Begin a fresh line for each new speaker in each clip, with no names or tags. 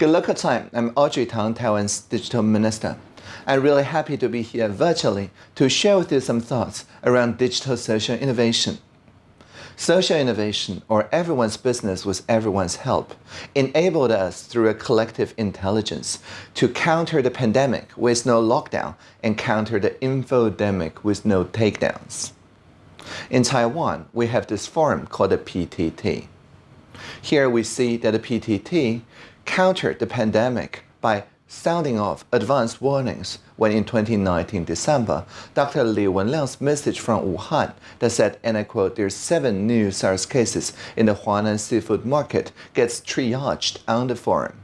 Good local time. I'm Audrey Tang, Taiwan's digital minister. I'm really happy to be here virtually to share with you some thoughts around digital social innovation. Social innovation, or everyone's business with everyone's help, enabled us through a collective intelligence to counter the pandemic with no lockdown and counter the infodemic with no takedowns. In Taiwan, we have this forum called the PTT. Here we see that the PTT countered the pandemic by sounding off advanced warnings when in 2019 December, Dr. Li Wenliang's message from Wuhan that said, and I quote, there's seven new SARS cases in the Huanan seafood market gets triaged on the forum.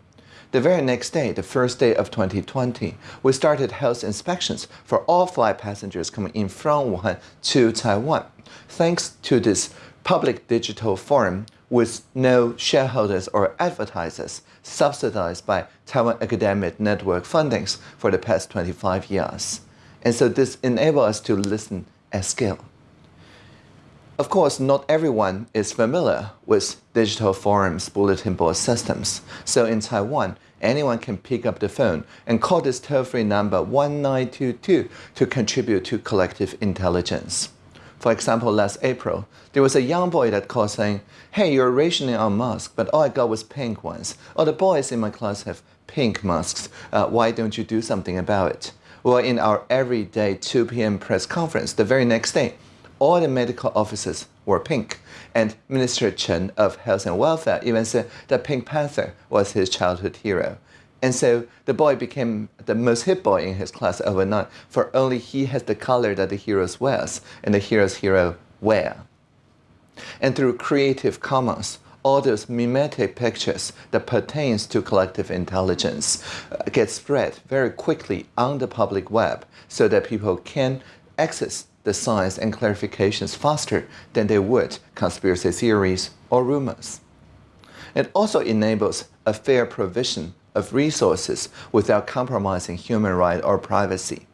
The very next day, the first day of 2020, we started health inspections for all flight passengers coming in from Wuhan to Taiwan. Thanks to this public digital forum, with no shareholders or advertisers subsidized by Taiwan Academic Network fundings for the past 25 years. And so this enables us to listen at scale. Of course, not everyone is familiar with digital forums bulletin board systems. So in Taiwan, anyone can pick up the phone and call this toll-free number 1922 to contribute to collective intelligence. For example, last April, there was a young boy that called saying, hey, you're rationing on masks, but all I got was pink ones. All the boys in my class have pink masks. Uh, why don't you do something about it? Well, in our everyday 2 p.m. press conference the very next day, all the medical officers were pink. And Minister Chen of Health and Welfare even said that Pink Panther was his childhood hero. And so the boy became the most hip boy in his class overnight, for only he has the color that the heroes wears, and the hero's hero wear. And through Creative Commons, all those mimetic pictures that pertains to collective intelligence uh, get spread very quickly on the public web so that people can access the science and clarifications faster than they would conspiracy theories or rumors. It also enables a fair provision of resources without compromising human rights or privacy.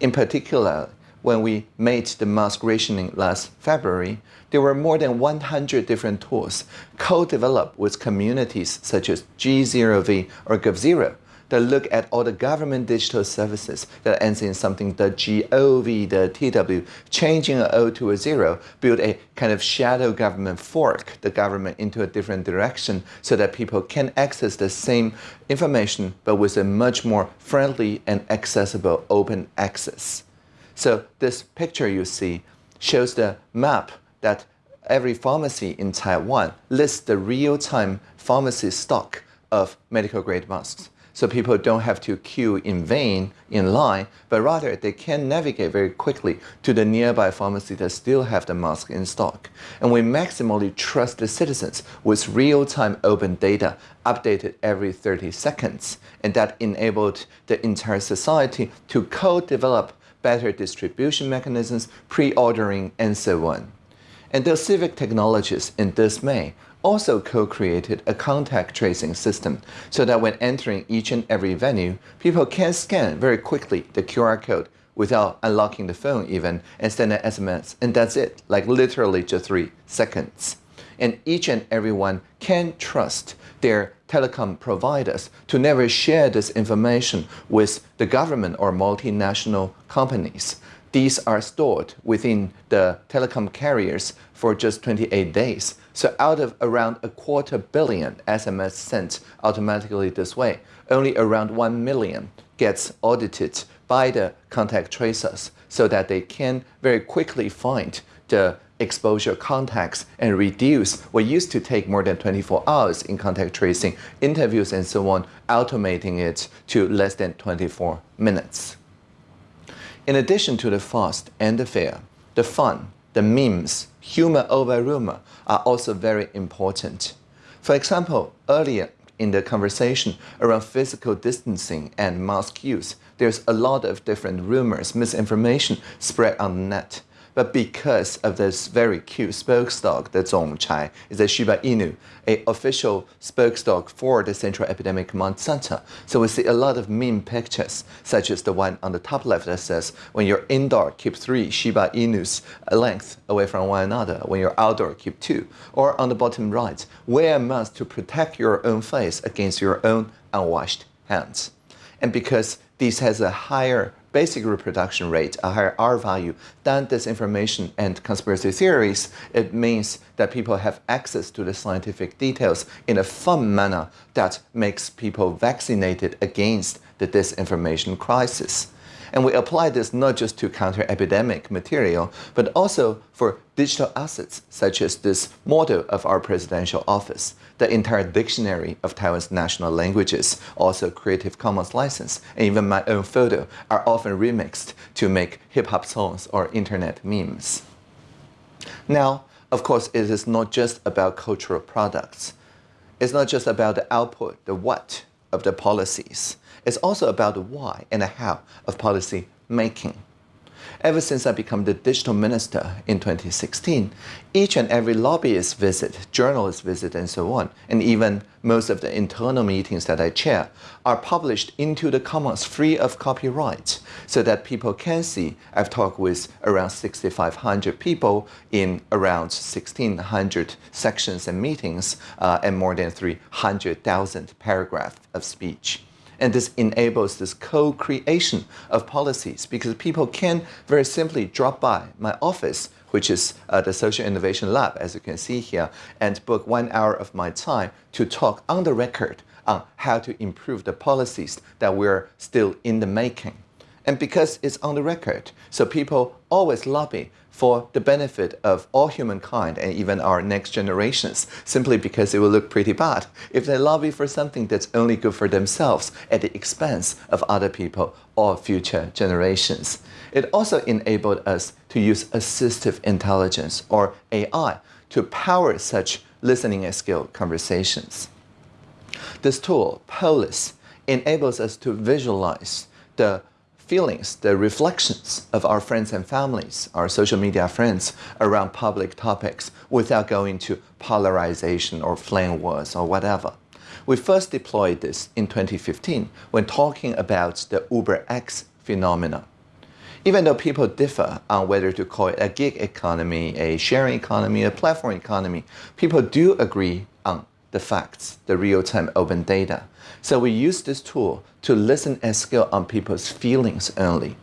In particular, when we made the mask rationing last February, there were more than 100 different tools co-developed with communities such as G0V or GovZero that look at all the government digital services that ends in something the GOV, the TW, changing an O to a zero, build a kind of shadow government fork the government into a different direction so that people can access the same information but with a much more friendly and accessible open access. So this picture you see shows the map that every pharmacy in Taiwan lists the real-time pharmacy stock of medical grade masks so people don't have to queue in vain in line, but rather they can navigate very quickly to the nearby pharmacy that still have the mask in stock. And we maximally trust the citizens with real-time open data updated every 30 seconds. And that enabled the entire society to co-develop better distribution mechanisms, pre-ordering, and so on. And the civic technologies in this May also co-created a contact tracing system so that when entering each and every venue, people can scan very quickly the QR code without unlocking the phone even and send an SMS and that's it, like literally just three seconds. And each and everyone can trust their telecom providers to never share this information with the government or multinational companies. These are stored within the telecom carriers for just 28 days. So out of around a quarter billion SMS sent automatically this way, only around 1 million gets audited by the contact tracers so that they can very quickly find the exposure contacts and reduce what used to take more than 24 hours in contact tracing, interviews and so on, automating it to less than 24 minutes. In addition to the fast and the fair, the fun, the memes, humor over rumor are also very important. For example, earlier in the conversation around physical distancing and mask use, there's a lot of different rumors, misinformation spread on the net. But because of this very cute stock, the Zongchai, is a Shiba Inu, a official stock for the Central Epidemic Command Center. So we see a lot of meme pictures, such as the one on the top left that says, when you're indoor, keep three Shiba Inus a length away from one another. When you're outdoor, keep two. Or on the bottom right, wear a mask to protect your own face against your own unwashed hands. And because this has a higher basic reproduction rate, a higher R value than disinformation and conspiracy theories, it means that people have access to the scientific details in a fun manner that makes people vaccinated against the disinformation crisis. And we apply this not just to counter epidemic material, but also for digital assets, such as this model of our presidential office, the entire dictionary of Taiwan's national languages, also Creative Commons license, and even my own photo are often remixed to make hip-hop songs or internet memes. Now, of course, it is not just about cultural products. It's not just about the output, the what of the policies. It's also about the why and the how of policy making. Ever since I became the digital minister in 2016, each and every lobbyist visit, journalist visit, and so on, and even most of the internal meetings that I chair, are published into the commons free of copyright so that people can see. I've talked with around 6,500 people in around 1,600 sections and meetings uh, and more than 300,000 paragraphs of speech. And this enables this co-creation of policies because people can very simply drop by my office, which is uh, the Social Innovation Lab, as you can see here, and book one hour of my time to talk on the record on how to improve the policies that we're still in the making. And because it's on the record, so people always lobby for the benefit of all humankind and even our next generations, simply because it will look pretty bad if they lobby for something that's only good for themselves at the expense of other people or future generations. It also enabled us to use assistive intelligence, or AI, to power such listening and skill conversations. This tool, Polis, enables us to visualize the feelings, the reflections of our friends and families, our social media friends around public topics without going to polarization or flame wars or whatever. We first deployed this in 2015 when talking about the Uber X phenomenon. Even though people differ on whether to call it a gig economy, a sharing economy, a platform economy, people do agree the facts, the real-time open data. So we use this tool to listen and scale on people's feelings only.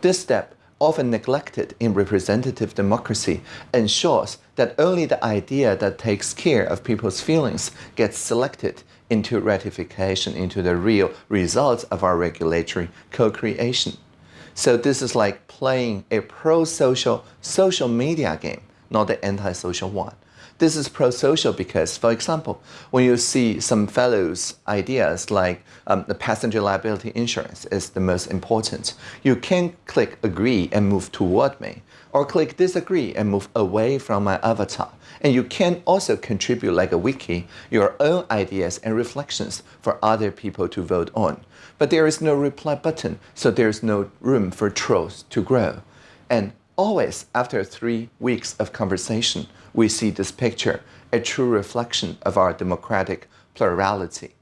This step, often neglected in representative democracy, ensures that only the idea that takes care of people's feelings gets selected into ratification, into the real results of our regulatory co-creation. So this is like playing a pro-social social media game, not the anti-social one. This is pro-social because, for example, when you see some fellows' ideas like um, the passenger liability insurance is the most important, you can click agree and move toward me, or click disagree and move away from my avatar. And you can also contribute like a wiki, your own ideas and reflections for other people to vote on. But there is no reply button, so there's no room for trolls to grow. And always after three weeks of conversation, we see this picture, a true reflection of our democratic plurality.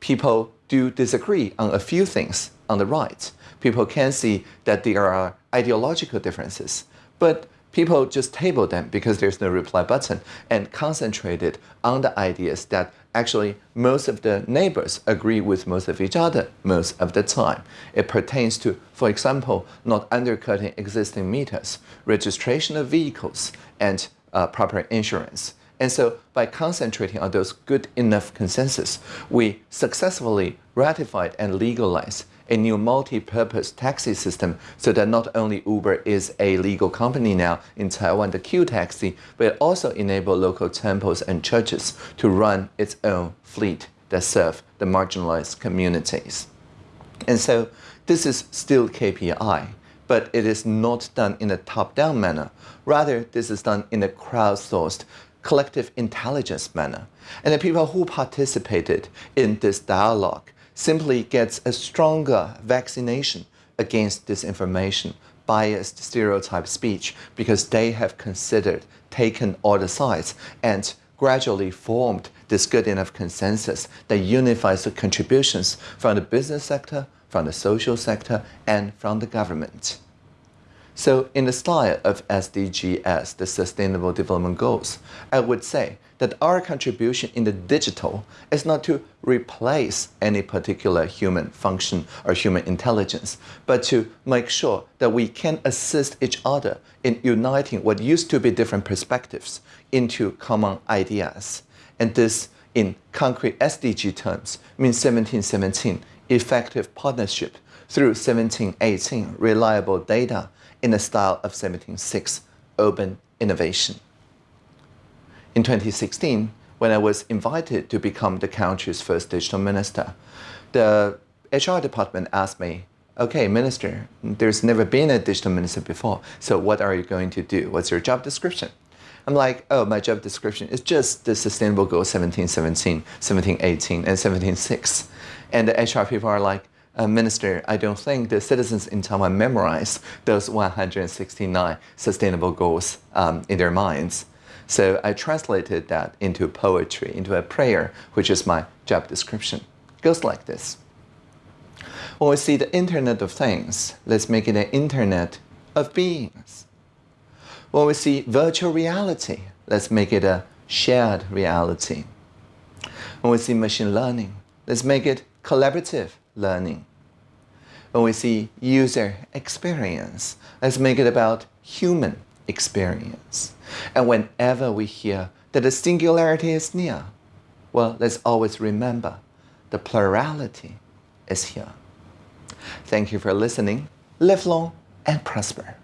People do disagree on a few things on the right. People can see that there are ideological differences, but people just table them because there's no reply button and concentrated on the ideas that actually most of the neighbors agree with most of each other most of the time. It pertains to, for example, not undercutting existing meters, registration of vehicles, and uh, proper insurance. And so by concentrating on those good enough consensus, we successfully ratified and legalized a new multi-purpose taxi system so that not only Uber is a legal company now in Taiwan, the Q taxi, but it also enable local temples and churches to run its own fleet that serve the marginalized communities. And so this is still KPI, but it is not done in a top-down manner. Rather, this is done in a crowdsourced, collective intelligence manner. And the people who participated in this dialogue simply gets a stronger vaccination against disinformation biased stereotype speech because they have considered, taken all the sides, and gradually formed this good enough consensus that unifies the contributions from the business sector, from the social sector, and from the government. So in the style of SDGs, the Sustainable Development Goals, I would say that our contribution in the digital is not to replace any particular human function or human intelligence, but to make sure that we can assist each other in uniting what used to be different perspectives into common ideas. And this, in concrete SDG terms, means 1717, effective partnership through 1718, reliable data, in the style of 17.6, urban innovation. In 2016, when I was invited to become the country's first digital minister, the HR department asked me, okay, minister, there's never been a digital minister before, so what are you going to do? What's your job description? I'm like, oh, my job description is just the Sustainable Goals 1717, 1718, and 17.6. And the HR people are like, uh, Minister, I don't think the citizens in Taiwan memorize those 169 sustainable goals um, in their minds. So I translated that into poetry, into a prayer, which is my job description. It goes like this. When we see the Internet of Things, let's make it an Internet of Beings. When we see virtual reality, let's make it a shared reality. When we see machine learning, let's make it collaborative learning. When we see user experience, let's make it about human experience. And whenever we hear that the singularity is near, well, let's always remember the plurality is here. Thank you for listening. Live long and prosper.